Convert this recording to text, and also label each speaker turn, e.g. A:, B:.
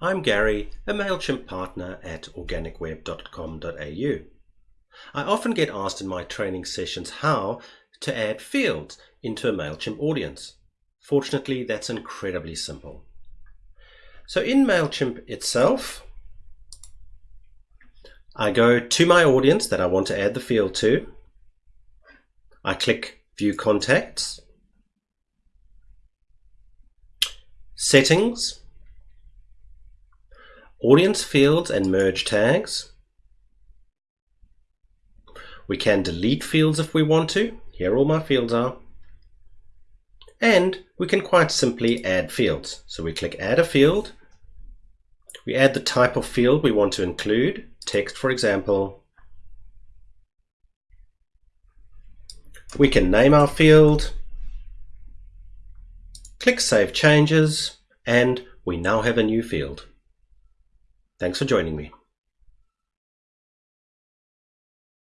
A: I'm Gary, a MailChimp partner at organicweb.com.au. I often get asked in my training sessions how to add fields into a MailChimp audience. Fortunately, that's incredibly simple. So in MailChimp itself, I go to my audience that I want to add the field to. I click View Contacts, Settings, Audience Fields and Merge Tags. We can delete fields if we want to. Here all my fields are. And we can quite simply add fields. So we click Add a Field. We add the type of field we want to include, text for example. We can name our field, click Save Changes, and we now have a new field. Thanks for joining me.